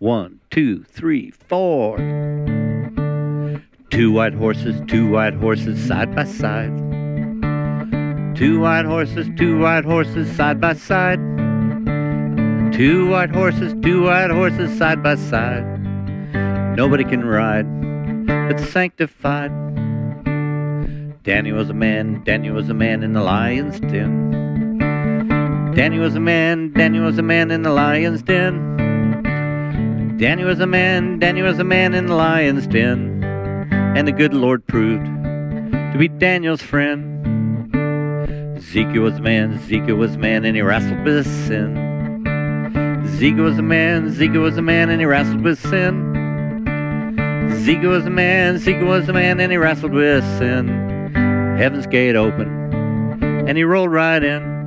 One, two, three, four. Two white horses, two white horses side by side. Two white horses, two white horses side by side. Two white horses, two white horses side by side. Nobody can ride but sanctified. Danny was a man, Danny was a man in the lion's den. Danny was a man, Danny was a man in the lion's den. Danny was a man, Danny was a man in the lion's den. And the good Lord proved to be Daniel's friend. Ezekiel was a man, Ezekiel was a man, and he wrestled with sin. Ezekiel was a man, Ezekiel was a man, and he wrestled with sin. Ezekiel was a man, Ezekiel was a man, and he wrestled with sin. Heaven's gate opened, and he rolled right in.